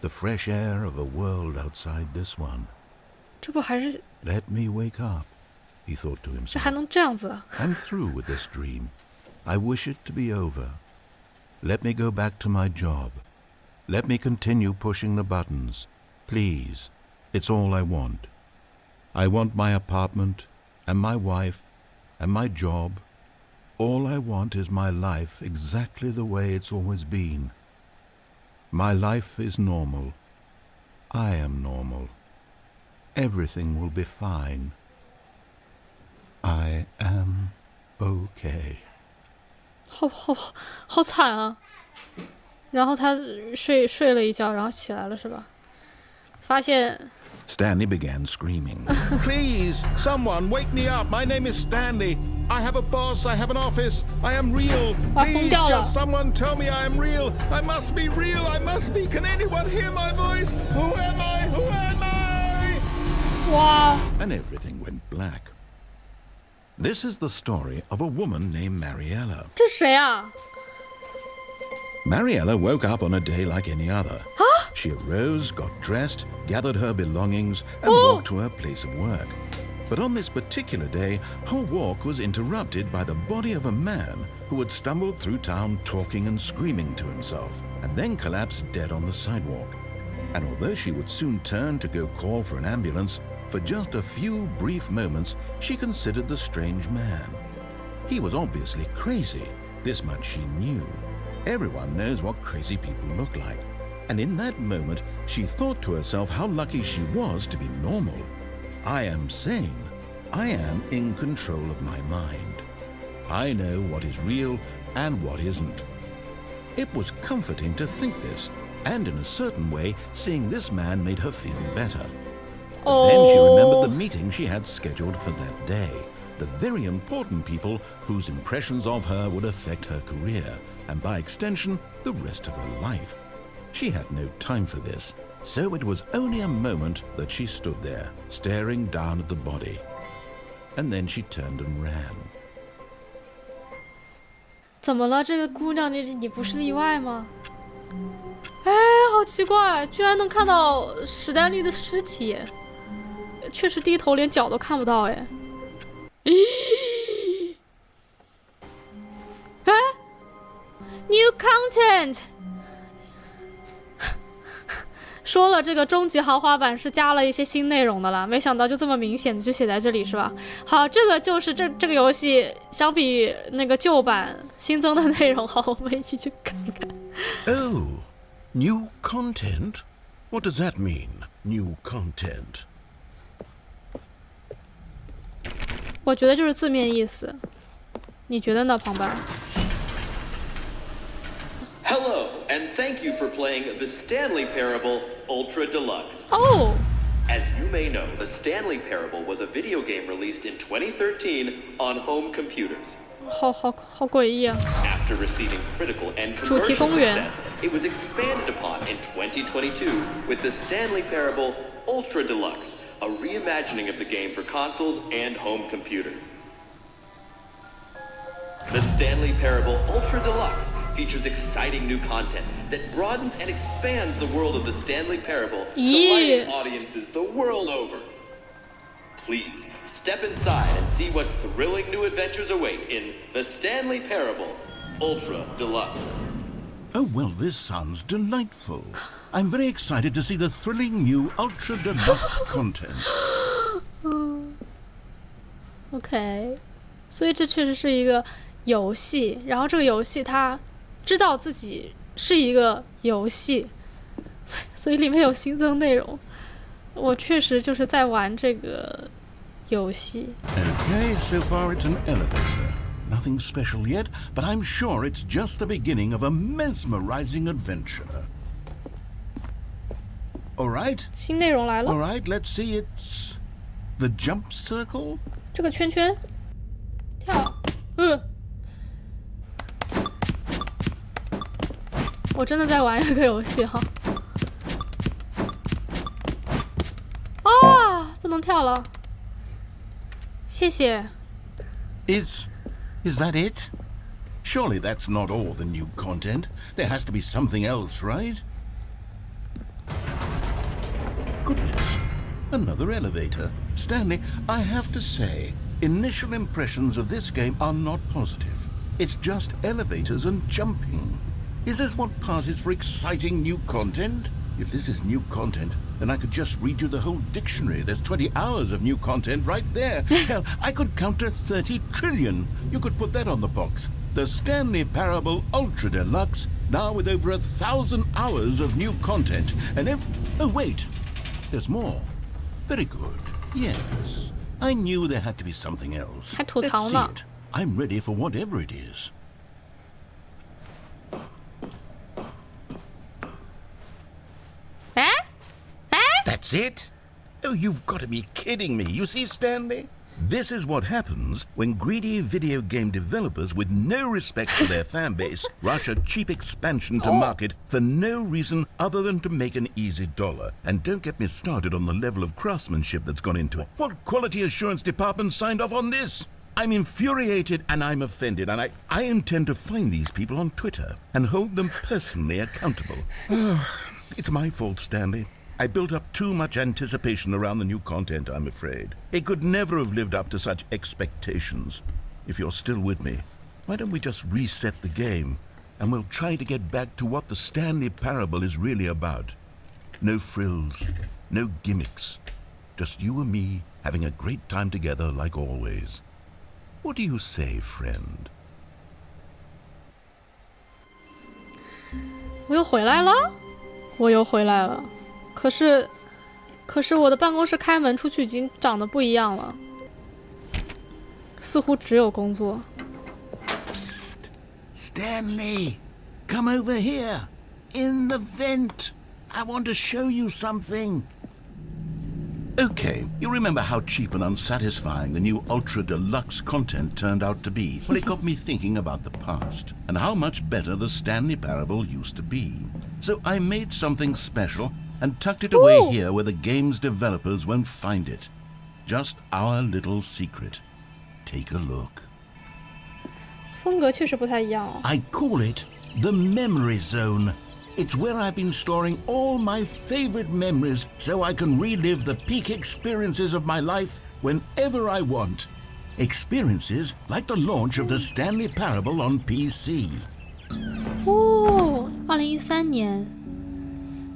the fresh air of a world outside this one. Let me wake up, he thought to himself. I'm through with this dream. I wish it to be over. Let me go back to my job. Let me continue pushing the buttons. Please. It's all I want. I want my apartment, and my wife, and my job. All I want is my life exactly the way it's always been. My life is normal. I am normal. Everything will be fine. I am okay. 好好好惨啊！然后他睡睡了一觉，然后起来了，是吧？发现 Stanley began screaming. Please, someone wake me up. My name is Stanley. I have a boss. I have an office. I am real. Please, just someone tell me I am real. I must be real. I must be. Can anyone hear my voice? Who am I? Who am I? Wow. And everything went black. This is the story of a woman named Mariella. 这谁啊 ？Mariella woke up on a day like any other. Huh? She arose, got dressed, gathered her belongings, and oh. walked to her place of work. But on this particular day, her walk was interrupted by the body of a man who had stumbled through town talking and screaming to himself, and then collapsed dead on the sidewalk. And although she would soon turn to go call for an ambulance, for just a few brief moments she considered the strange man. He was obviously crazy, this much she knew. Everyone knows what crazy people look like. And in that moment, she thought to herself how lucky she was to be normal. I am sane. I am in control of my mind. I know what is real and what isn't. It was comforting to think this, and in a certain way, seeing this man made her feel better. Oh. Then she remembered the oh. meeting she had scheduled for that day, the very important people whose impressions of her would affect her career, and by extension, the rest of her life. She had no time for this, so it was only a moment that she stood there, staring down at the body. And then she turned and ran. 怎么了？这个姑娘，你你不是例外吗？哎， 好奇怪，居然能看到史丹利的尸体，确实低头连脚都看不到哎。 咦？哎，New content。说了这个终极豪华版是加了一些新内容的了，没想到就这么明显的就写在这里是吧？好，这个就是这这个游戏相比那个旧版新增的内容，好，我们一起去看一看。Oh, new content? What does that mean? New content? 我觉得就是字面意思，你觉得呢，旁白？Hello, and thank you for playing the Stanley Parable Ultra Deluxe. Oh! As you may know, the Stanley Parable was a video game released in 2013 on home computers. After receiving critical and commercial success, it was expanded upon in 2022 with the Stanley Parable Ultra Deluxe, a reimagining of the game for consoles and home computers. The Stanley Parable Ultra Deluxe features exciting new content that broadens and expands the world of the Stanley Parable, yeah. delighting audiences the world over. Please step inside and see what thrilling new adventures await in The Stanley Parable Ultra Deluxe. Oh, well, this sounds delightful. I'm very excited to see the thrilling new Ultra Deluxe content. OK，所以这确实是一个游戏，然后这个游戏它知道自己是一个游戏，所以所以里面有新增内容。我确实就是在玩这个游戏。Okay, so far it's an elevator. Nothing special yet, but I'm sure it's just the beginning of a mesmerizing adventure. All right. 新内容来了。All right, let's see. It's the jump circle. 这个圈圈，跳，嗯。我真的在玩一个游戏哈。啊，不能跳了。谢谢。Is is that it? Surely that's not all the new content. There has to be something else, right? Goodness. Another elevator. Stanley, I have to say, initial impressions of this game are not positive. It's just elevators and jumping. Is this what passes for exciting new content? If this is new content, then I could just read you the whole dictionary. There's 20 hours of new content right there. Hell, I could count to 30 trillion. You could put that on the box. The Stanley Parable Ultra Deluxe, now with over a thousand hours of new content. And if... Oh, wait. There's more. Very good. Yes. I knew there had to be something else. Let's see it. I'm ready for whatever it is. That's it? Oh, you've got to be kidding me. You see, Stanley? This is what happens when greedy video game developers with no respect for their fan base rush a cheap expansion to oh. market for no reason other than to make an easy dollar. And don't get me started on the level of craftsmanship that's gone into it. What quality assurance department signed off on this? I'm infuriated and I'm offended, and I, I intend to find these people on Twitter and hold them personally accountable. it's my fault, Stanley. I built up too much anticipation around the new content, I'm afraid. It could never have lived up to such expectations. If you're still with me, why don't we just reset the game and we'll try to get back to what the Stanley Parable is really about. No frills, no gimmicks. Just you and me having a great time together like always. What do you say, friend? 我又回来了，我又回来了。 可是，可是我的办公室开门出去已经长得不一样了，似乎只有工作。Stanley, come over here. In the vent. I want to show you something. Okay, you remember how cheap and unsatisfying the new Ultra Deluxe content turned out to be? Well, it got me thinking about the past and how much better the Stanley Parable used to be. So I made something special and tucked it away Ooh. here where the game's developers won't find it. Just our little secret. Take a look. I call it the memory zone. It's where I've been storing all my favorite memories so I can relive the peak experiences of my life whenever I want. Experiences like the launch of the Stanley Parable on PC. Oh, 2013年。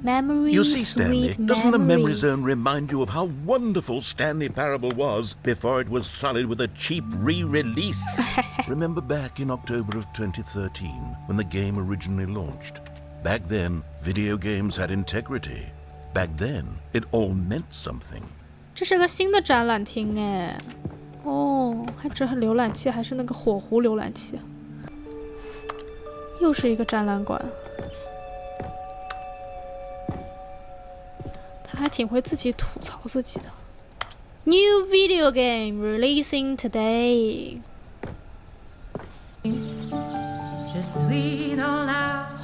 Memory, you see, Stanley, doesn't the memory zone remind you of how wonderful Stanley Parable was before it was sullied with a cheap re-release? Remember back in October of 2013 when the game originally launched? Back then, video games had integrity. Back then, it all meant something. 这是个新的展览厅哎，哦，还只是浏览器，还是那个火狐浏览器。又是一个展览馆。 还挺会自己吐槽自己的。New video game releasing today.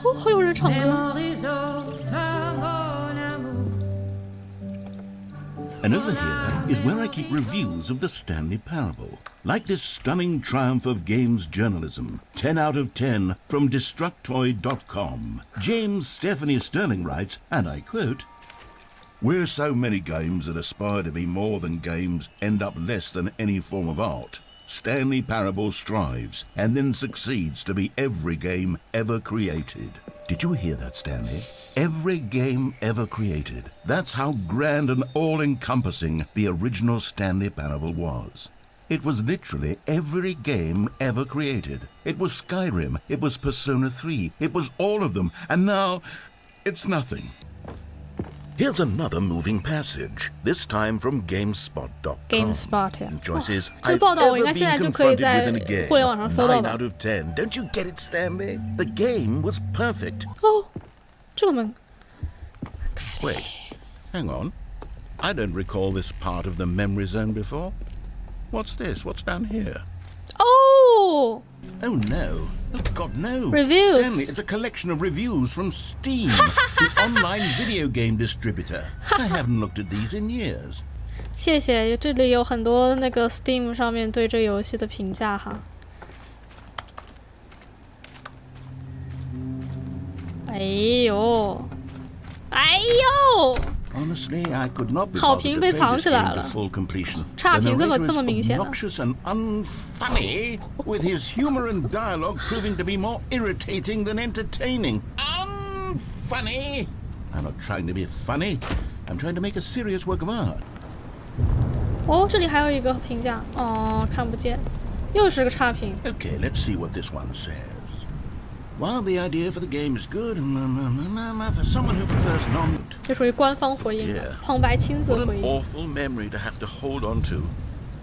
哦，还有人唱歌。And over here is where I keep reviews of the Stanley Parable. Like this stunning triumph of games journalism, 10 out of 10 from Destructoid.com. James Stephanie Sterling writes, and I quote, where so many games that aspire to be more than games end up less than any form of art, Stanley Parable strives and then succeeds to be every game ever created. Did you hear that, Stanley? Every game ever created. That's how grand and all-encompassing the original Stanley Parable was. It was literally every game ever created. It was Skyrim, it was Persona 3, it was all of them, and now it's nothing. Here's another moving passage, this time from GameSpot.com. GameSpot 呀，choices 这个报道我应该现在就可以在互联网上搜到 Nine out of ten. Don't you get it, Stanley? The game was perfect. 哦，这个门。Wait, hang on. I don't recall this part of the memory zone before. What's this? What's down here? Oh! Oh no. Oh God, no. Reviews. Stanley, it's a collection of reviews from Steam, the online video game distributor. I haven't looked at these in years. 谢谢，这里有很多那个 Steam 上面对这个游戏的评价哈。哎呦，哎呦 ！Honestly, I could not be 好评被藏起来了。full completion. 差评这么这么明显的。Obnoxious and unfunny, with his humor and dialogue proving to be more irritating than entertaining. Unfunny. I'm not trying to be funny. I'm trying to make a serious work of art. 哦，这里还有一个评价，哦，看不见，又是个差评。Okay, let's see what this one says. While the idea for the game is good, for someone who prefers non... 这属于官方回应的，旁白亲自回应。What an awful memory to have to hold on to.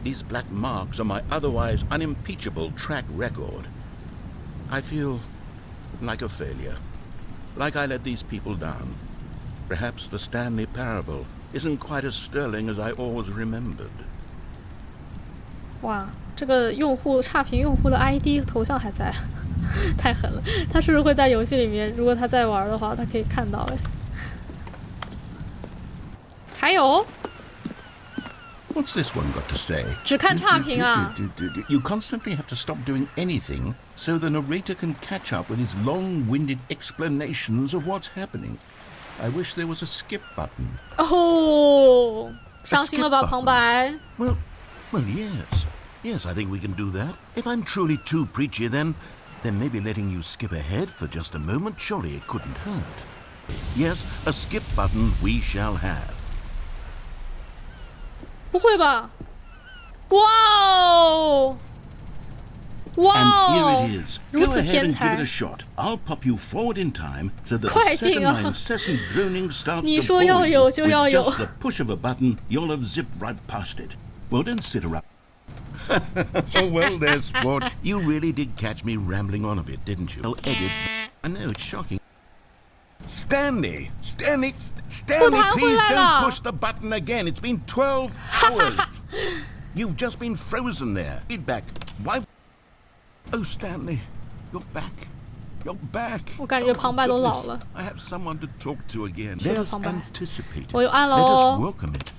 These black marks on my otherwise unimpeachable track record. I feel like a failure. Like I let these people down. Perhaps the Stanley Parable isn't quite as sterling as I always remembered. 哇，这个用户差评用户的 ID 头像还在。 太狠了！他是不是会在游戏里面？如果他在玩的话，他可以看到哎。还有。What's this one got to say? 只看差评啊。You constantly have to stop doing anything so the narrator can catch up with his long-winded explanations of what's happening. I wish there was a skip button. 哦，伤心了吧，旁白？Well, well, yes. Yes, I think we can do that. If I'm truly too preachy, then then maybe letting you skip ahead for just a moment, surely it couldn't hurt. Yes, a skip button we shall have. 不会吧？哇哦！哇哦！And here it is. Go ahead and give it a shot. I'll pop you forward in time so that the second my incessant droning starts to bore you, with just the push of a button, you'll have zipped right past it. Well, don't sit around. oh, well, there, sport. You really did catch me rambling on a bit, didn't you? I'll edit. I know, it's shocking. Stanley! Stanley! Stanley, please don't push the button again. It's been 12 hours. You've just been frozen there. Feedback. Why? Oh, Stanley, you're back. You're back. 我感觉旁白都老了。I have someone to talk to again. Let us anticipate it. Let us welcome it.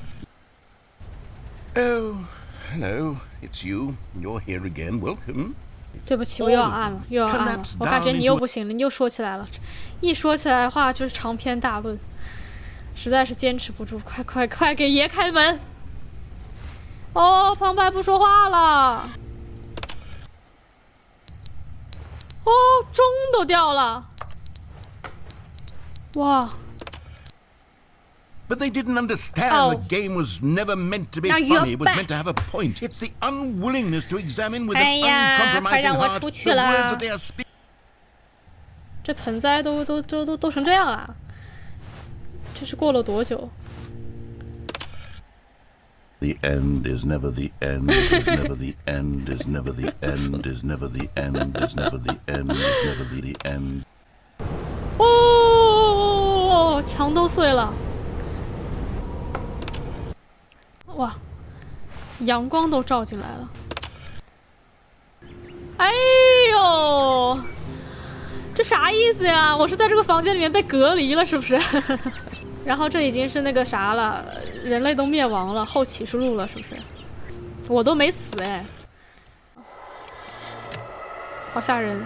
Oh, Hello. It's you. You're here again. Welcome. 对不起，我又要按了，又要按了。我感觉你又不行了，你又说起来了。一说起来的话就是长篇大论，实在是坚持不住。快快快，给爷开门！哦，旁白不说话了。哦，钟都掉了。哇 ！But they didn't understand oh. the game was never meant to be now funny. It was back. meant to have a point. It's the unwillingness to examine with an uncompromising heart the words that they are speaking. 这盆栽都都都都都成这样了，这是过了多久？The end is never the end, is never the end, is never the end, is never the end, is never the end, is never the end. 哦，墙都碎了。 哇，阳光都照进来了！哎呦，这啥意思呀？我是在这个房间里面被隔离了，是不是？然后这已经是那个啥了，人类都灭亡了，后启示录了，是不是？我都没死哎，好吓人！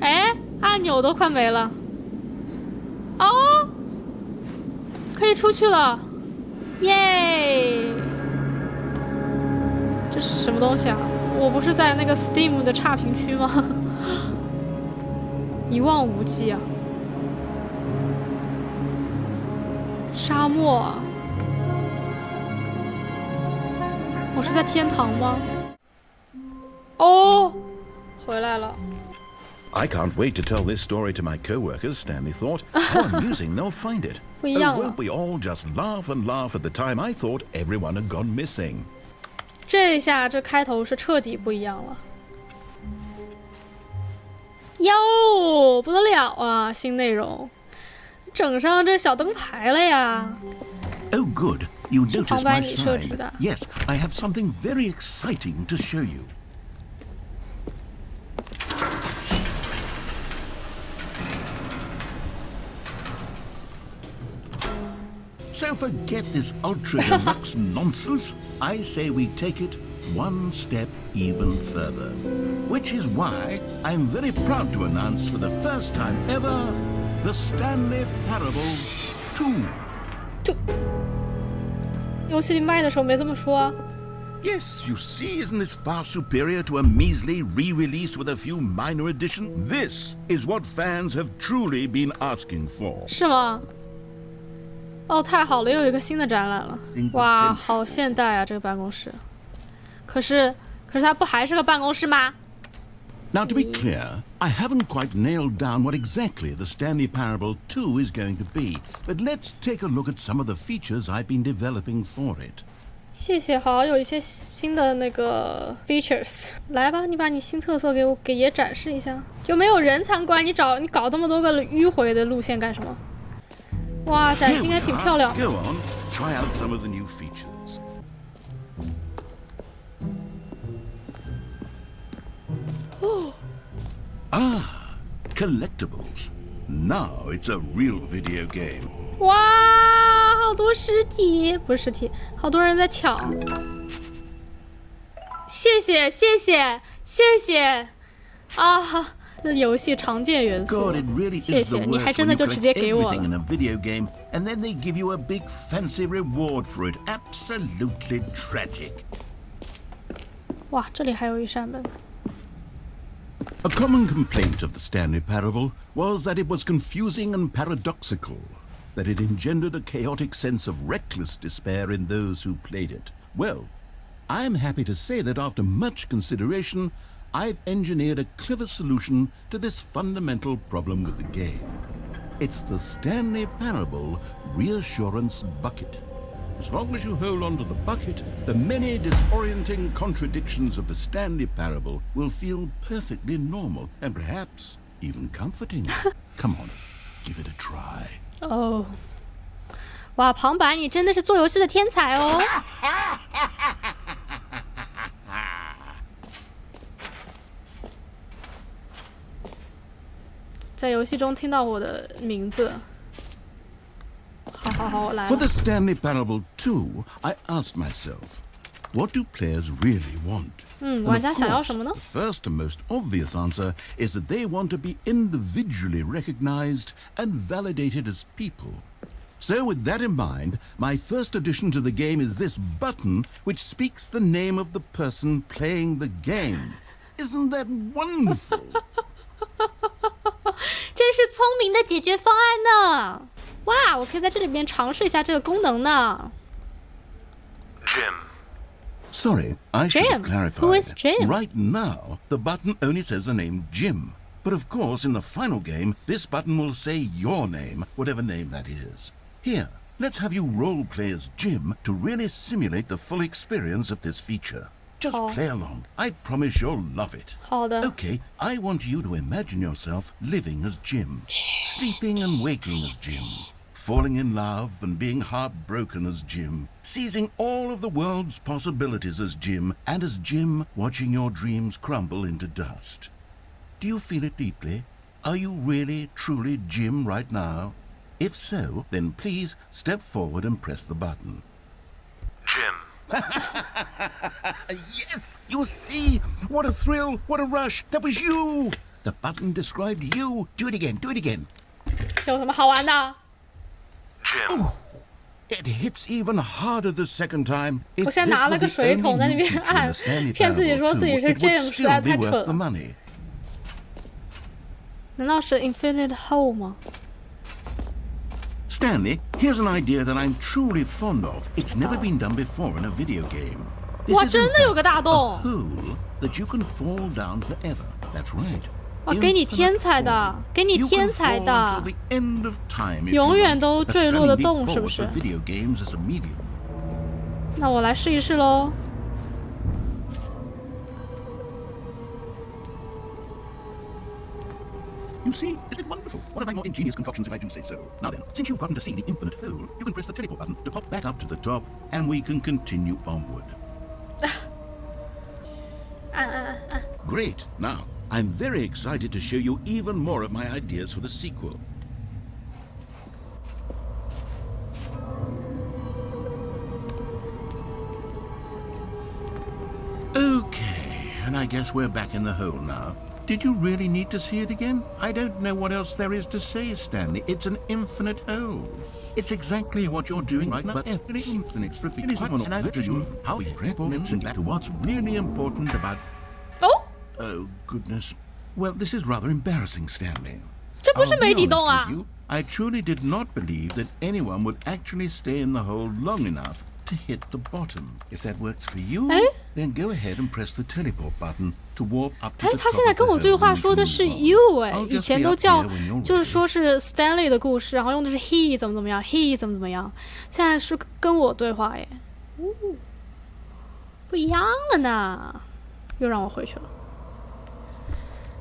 哎，按钮都快没了。哦。可以出去了，耶！这是什么东西啊？我不是在那个 Steam 的差评区吗？一望无际啊！沙漠，我是在天堂吗？哦，回来了。I can't wait to tell this story to my co-workers, Stanley thought. How amusing they'll find it. Oh, won't we all just laugh and laugh at the time I thought everyone had gone missing? 这下这开头是彻底不一样了。哟，不得了啊！新内容，整上这小灯牌了呀！Oh, good. You noticed my sign. Yes, I have something very exciting to show you. So forget this ultra deluxe nonsense. I say we take it one step even further. Which is why I'm very proud to announce for the first time ever the Stanley Parable 2. 就游戏里卖的时候没这么说啊。Yes, you see, isn't this far superior to a measly re-release with a few minor additions? This is what fans have truly been asking for. 是吗？ 哦，太好了，又有一个新的展览了！哇，好现代啊，这个办公室。可是，可是它不还是个办公室吗？Now, to be clear, I haven't quite nailed down what exactly the Stanley Parable 2 is going to be, but let's take a look at some of the features I've been developing for it. 谢谢，好，有一些新的那个 features。来吧，你把你新特色给我给爷展示一下。就没有人参观，你找你搞这么多个迂回的路线干什么？哇，展厅还挺漂亮。Go on, try out some of the new features. ah, collectibles. Now it's a real video game. 哇，好多尸体，不是尸体，好多人在抢。谢谢，谢谢，谢谢，啊。这游戏常见元素。谢谢，你还真的就直接给我了。And then they give you a big fancy reward for it. Absolutely tragic. 哇，这里还有一扇门。A common complaint of the Stanley Parable was that it was confusing and paradoxical, that it engendered a chaotic sense of reckless despair in those who played it. Well, I am happy to say that after much consideration, I've engineered a clever solution to this fundamental problem with the game. It's the Stanley Parable Reassurance Bucket. As long as you hold on to the bucket, the many disorienting contradictions of the Stanley Parable will feel perfectly normal and perhaps even comforting. Come on, give it a try. Oh. 哇，旁白，你真的是做游戏的天才哦！ 在游戏中听到我的名字。好好好，我来。For the Stanley Parable 2, I asked myself, what do players really want? 嗯，玩家想要什么呢 The first and most obvious answer is that they want to be individually recognized and validated as people. So, with that in mind, my first addition to the game is this button which speaks the name of the person playing the game. Isn't that wonderful? 真是聪明的解决方案呢！哇，我可以在这里边尝试一下这个功能呢。Jim. Sorry, I should Jim. have clarified. Who is Jim? Right now, the button only says the name Jim. But of course, in the final game, this button will say your name, whatever name that is. Here, let's have you role play as Jim to really simulate the full experience of this feature. Just Oh. play along. I promise you'll love it. 好的。Okay, I want you to imagine yourself living as Jim, sleeping and waking as Jim, falling in love and being heartbroken as Jim, seizing all of the world's possibilities as Jim, and as Jim watching your dreams crumble into dust. Do you feel it deeply? Are you really, truly Jim right now? If so, then please step forward and press the button. Jim. Yes, you see? What a thrill, what a rush. That was you. The button described you. Do it again, do it again. 这有什么好玩的？ Jim. It hits even harder the second time. 我 If 现 this 在拿了 were 个 the 水桶 only 在那 new 边 feature in 按 the Stanley，骗自己 Parable 说自己 2, 是 it would James，实在 still 太 be 蠢 worth the 了。 money. 难道是 Infinite Hole 吗？ Stanley, here's an idea that I'm truly fond of. It's never been done before in a video game. This 哇真的有个大 a 洞！hole that you can fall down forever. That's right. 哇，给你天才的给你 You 天 can 才 fall 的 until。the end of time if 永 you 远都坠落的洞，是不是 for？video games as a medium. 那我来试一试喽。you see? Isn't it wonderful? One of my more ingenious concoctions, if I do say so. Now then, since you've gotten to see the infinite hole, you can press the teleport button to pop back up to the top, and we can continue onward. Uh, uh, uh. Great. Now, I'm very excited to show you even more of my ideas for the sequel. Okay, and I guess we're back in the hole now. Did you really need to see it again? I don't know what else there is to say, Stanley. It's an infinite hole. It's exactly what you're doing right now, but it's infinite. It is one version of how we prep and back to what's really important about 哦， Oh, goodness. Well, this is rather embarrassing, Stanley. 这不是 I'll 没 be 底洞 honest 啊 with！you, I truly did not believe that anyone would actually stay in the hole long enough to hit the bottom. If that works for you, 哎 then go ahead and press the teleport button to warp up to 哎，the 他现在跟我对话说的是 you 哎，以前都叫就是说是 Stanley 的故事，然后用的是 he 怎么怎么样，he 怎么怎么样，现在是跟我对话哎，哦，不一样了呢，又让我回去了。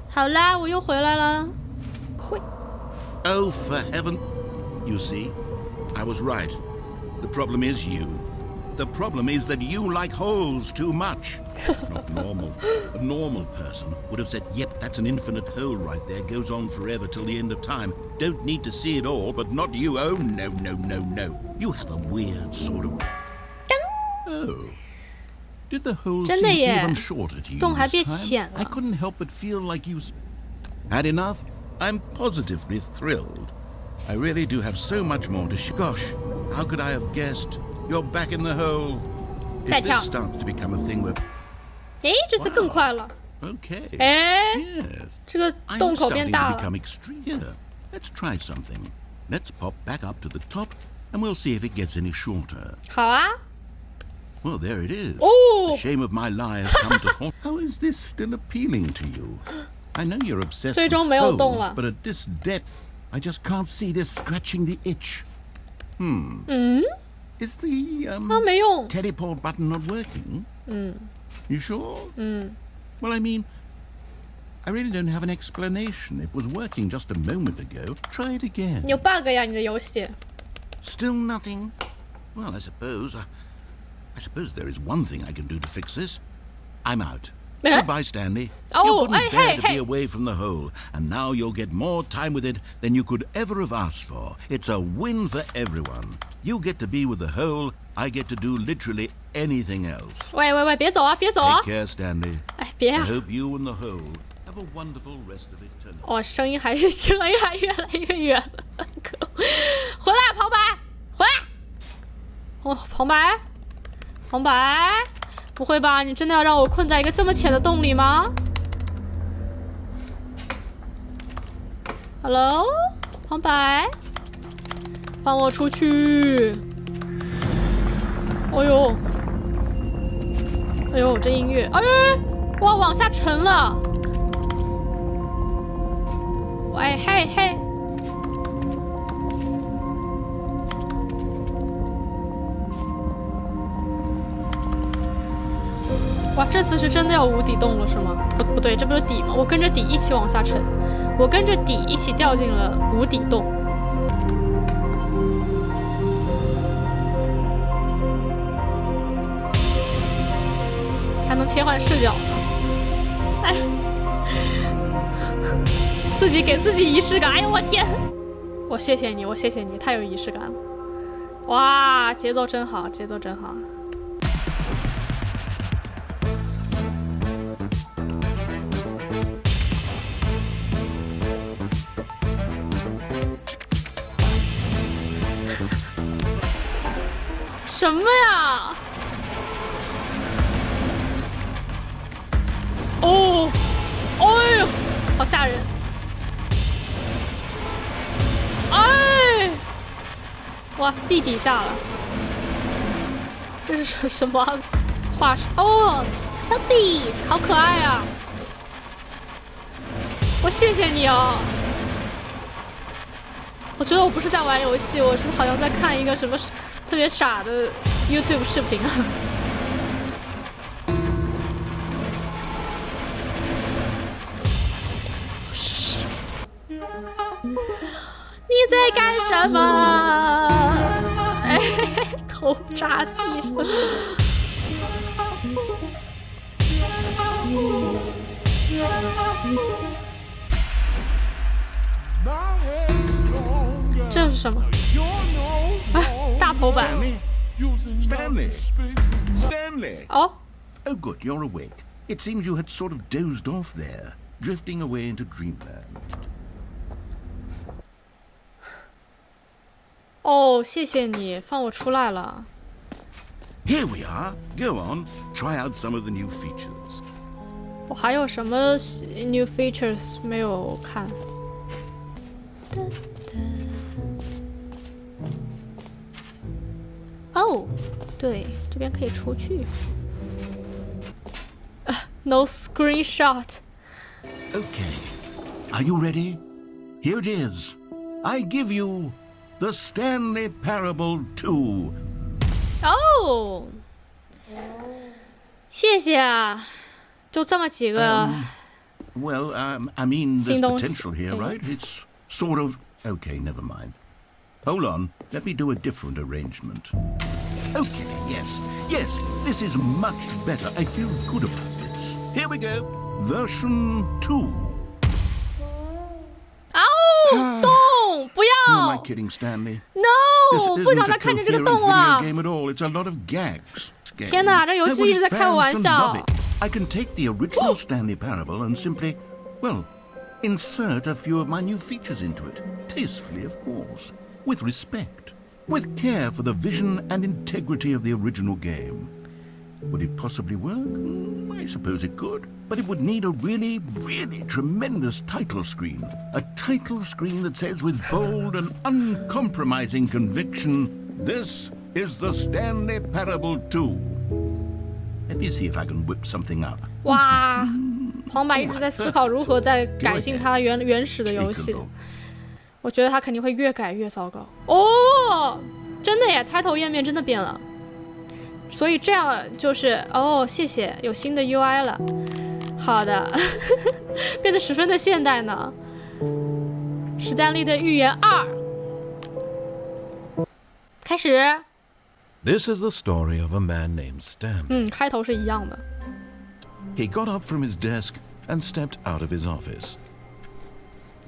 好啦，我又回来了，会 Oh, for heaven. You see, I was right. The problem is you. The problem is that you like holes too much. Not normal. A normal person would have said, yep, that's an infinite hole right there, goes on forever till the end of time. Don't need to see it all, but not you. Oh, no, no, no, no. You have a weird sort of... Oh. Did the hole seem even shorter to you this time? I couldn't help but feel like you... Had enough? I'm positively thrilled. I really do have so much more to... Gosh, how could I have guessed... You're back in the hole. 再 If 跳 this starts to become a thing where 诶，这次更快了， okay, 诶， yes, 这个 I'm 洞口变 starting 大 to 了。 become extreme. Here, let's try something. Let's pop back up to the top, and we'll see if it gets any shorter. 好啊， Well, there it is. Oh. The shame of my lie has come to haunt. How is this still appealing to you? I know you're obsessed 最 with 终没有洞 holes, 了。 but at this depth, I just can't see this scratching the itch. Hmm. 嗯， Is the 它 um, 没用。 teleport button not working? You sure? 嗯， Well, I mean, I really don't have an explanation. It was working just a moment ago. Try it again. 你有 bug 呀，你的游戏。 Still nothing? Well, I suppose. I, I suppose there is one thing I can do to fix this. I'm out. Eh? Goodbye, Stanley. Oh, you couldn't hey, bear hey, to be hey. away from the hole, and now you'll get more time with it than you could ever have asked for. It's a win for everyone. You get to be with the whole, I get to do literally anything else. 喂喂喂，别走啊，别走啊 Take！care, Stanley. 哎，别 I 啊！ hope you and the whole have a wonderful rest of eternity. 哦，声音还声音还越来越远了，可恶回来，旁白，回来！哦，旁白，旁白， 不会吧？你真的要让我困在一个这么浅的洞里吗？Hello，旁白，放我出去！哎呦，哎呦，这音乐，哎，哇，往下沉了。喂嘿嘿，这次是真的要无底洞了是吗？不不对，这不是底吗？我跟着底一起往下沉，我跟着底一起掉进了无底洞。还能切换视角呢，哎。自己给自己仪式感。哎呦我天！我谢谢你，我谢谢你，太有仪式感了。哇，节奏真好，节奏真好。什么呀？哦，哎呦，好吓人！哎，哇，地底下了，这是什什么画师？哦 t h e b e s 好可爱啊！我谢谢你哦。我觉得我不是在玩游戏，我是好像在看一个什么特别傻的 YouTube 视频啊。Shit！你在干什么？哎，头扎地上。这是什么？哎，大头版。 Stanley! Stanley! Stanley! 哦， Oh, good, you're awake. It seems you had sort of dozed off there, drifting away into dreamland. 哦，谢谢你放我出来了。 Here we are. Go on, try out some of the new features. 我还有什么 new features 没有看？ 哦，对，这边可以出去。啊 no screenshot。 Okay. Are you ready? Here it is. I give you the Stanley Parable 2. 哦，谢谢啊，就这么几个。 Well, um, I mean, there's Sing dong- potential here, yeah. right? It's sort of. Okay, never mind. Hold on. Let me do a different arrangement. Okay, yes, yes, this is much better. I feel good about this. Here we go. Version 2. 哦，洞，不 Who am I 要 kidding, Stanley? ，no，This 哦不 isn't 想 a 再看见这个 coherent 洞 video 了。 game at all. It's a lot of gags. 天哪，这游戏 I want 一直在开 fans 玩 to 笑 love。it. I can take the original Stanley Parable and simply, well, insert a few of my new features into it. Tastefully, of course. With respect. With care for the vision and integrity of the original game. Would it possibly work? Hmm, I suppose it could. But it would need a really, really tremendous title screen. A title screen that says with bold and uncompromising conviction, This is the Stanley Parable 2. Let me see if I can whip something up. 哇，旁白一直在思考如何在改进它原原始的 Take 游 a 戏。 我觉得它肯定会越改越糟糕。哦，真的耶，开头页面真的变了。所以这样就是哦，谢谢，有新的 UI 了。好的，变得十分的现代呢。史丹利的预言二，开始。This is the story of a man named Stanley. 嗯，开头是一样的。He got up from his desk and stepped out of his office.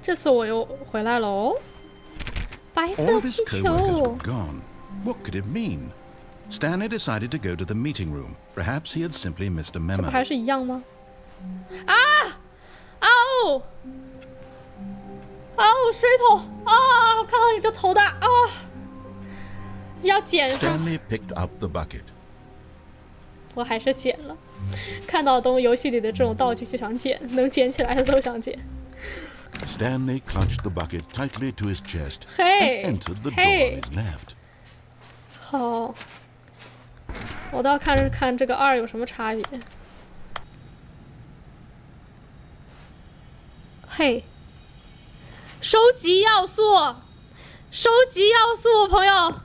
这次我又回来了哦。白色气球. What could it mean? Stanley decided to go to the meeting room. Perhaps he had simply missed a memo. 还是一样吗？啊！哦！哦，水桶啊！我看到你就头大啊！要捡上。Stanley picked up the bucket. 我还是捡了。看到东游戏里的这种道具就想捡，能捡起来的都想捡。Stanley clutched the bucket tightly to his chest hey, and entered the hey. door on his left. 好，我倒看看这个二有什么差别。嘿，收集要素，收集要素，朋友。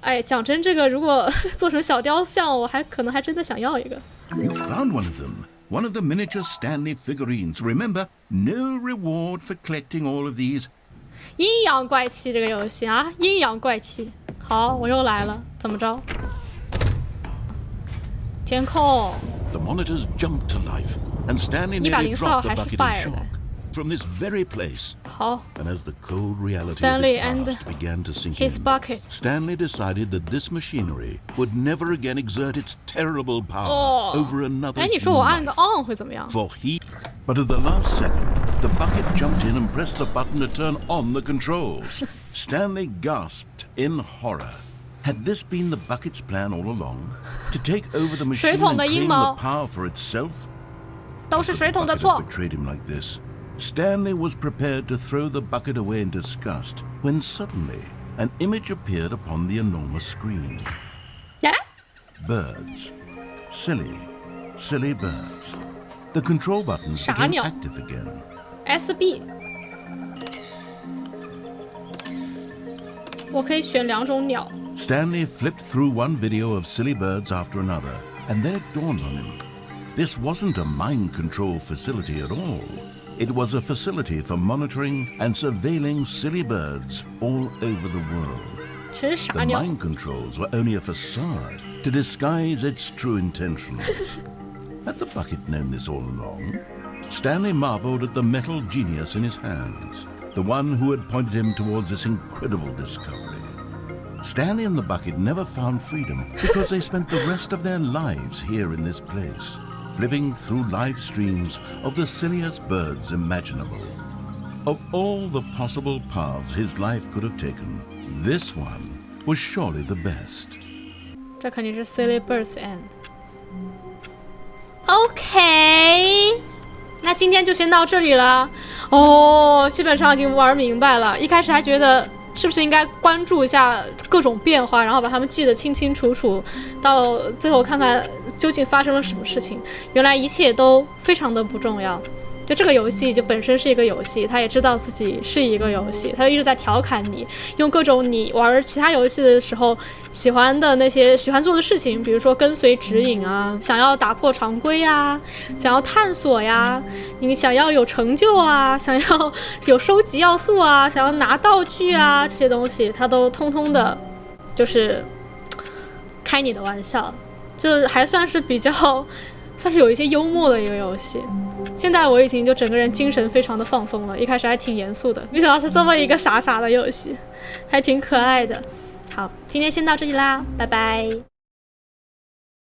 哎，讲真，这个如果做成小雕像，我还可能还真的想要一个。You found one of them. One of the miniature Stanley figurines. Remember, no reward for collecting all of these. 阴阳怪气这个游戏啊，阴阳怪气。好，我又来了，怎么着？监控。The monitors jumped to life, and Stanley nearly dropped the bucket in shock. From this very place, 好。 and as the cold reality Stanley of and this past began to sink his in, bucket. Stanley decided that this machinery would never again exert its terrible power Oh. over another 哎，你说我 human 按个 life. on 会怎么样？ For he, but at the last second, the bucket jumped in and pressed the button to turn on the controls. Stanley gasped in horror. Had this been the bucket's plan all along? To take over the machine 水桶 and 的阴 claim 谋。 the power for itself? 都是水桶的 Bucket 错 had。betrayed him like this. Stanley was prepared to throw the bucket away in disgust when suddenly an image appeared upon the enormous screen. 哎， Birds. Silly, silly birds. The control buttons 傻 became 鸟。 active again. SB，我可以选两种鸟。 Stanley flipped through one video of silly birds after another, and then it dawned on him. This wasn't a mind control facility at all. It was a facility for monitoring and surveilling silly birds all over the world. The mind controls were only a facade to disguise its true intentions. Had the bucket known this all along? Stanley marveled at the metal genius in his hands, the one who had pointed him towards this incredible discovery. Stanley and the bucket never found freedom because they spent the rest of their lives here in this place flipping through live streams of the silliest birds imaginable. Of all the possible paths his life could have taken, this one was surely the best. 这肯定是 Silly Birds End。OK，那今天就先到这里了。哦，基本上已经玩明白了。一开始还觉得 是不是应该关注一下各种变化，然后把它们记得清清楚楚，到最后看看究竟发生了什么事情。原来一切都非常的不重要。就这个游戏就本身是一个游戏，他也知道自己是一个游戏，他就一直在调侃你，用各种你玩其他游戏的时候喜欢的那些喜欢做的事情，比如说跟随指引啊，想要打破常规呀，想要探索呀，你想要有成就啊，想要有收集要素啊，想要拿道具啊，这些东西他都通通的，就是开你的玩笑，就还算是比较。算是有一些幽默的一个游戏，现在我已经就整个人精神非常的放松了，一开始还挺严肃的，没想到是这么一个傻傻的游戏，还挺可爱的。好，今天先到这里啦，拜拜。